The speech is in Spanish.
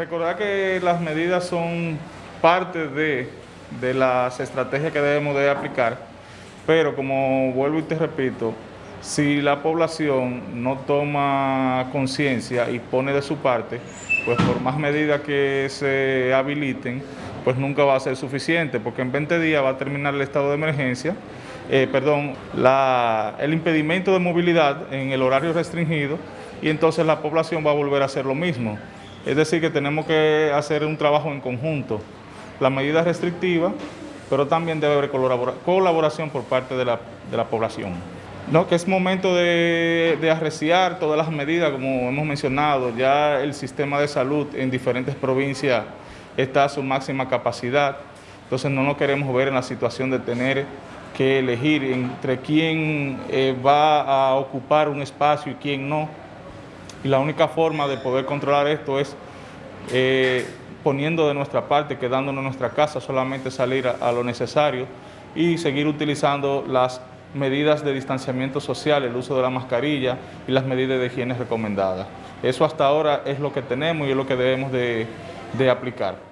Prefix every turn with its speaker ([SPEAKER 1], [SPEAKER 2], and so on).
[SPEAKER 1] recordar que las medidas son parte de, de las estrategias que debemos de aplicar, pero como vuelvo y te repito, si la población no toma conciencia y pone de su parte, pues por más medidas que se habiliten, pues nunca va a ser suficiente, porque en 20 días va a terminar el estado de emergencia, eh, perdón, el impedimento de movilidad en el horario restringido y entonces la población va a volver a hacer lo mismo. Es decir, que tenemos que hacer un trabajo en conjunto. La medida restrictiva, pero también debe haber colaboración por parte de la población. No, que es momento de, arreciar todas las medidas, como hemos mencionado, ya el sistema de salud en diferentes provincias está a su máxima capacidad, entonces no nos queremos ver en la situación de tener que elegir entre quién eh, va a ocupar un espacio y quién no. Y la única forma de poder controlar esto es eh, poniendo de nuestra parte, quedándonos en nuestra casa, solamente salir a lo necesario y seguir utilizando las medidas de distanciamiento social, el uso de la mascarilla y las medidas de higiene recomendadas. Eso hasta ahora es lo que tenemos y es lo que debemos de, de aplicar.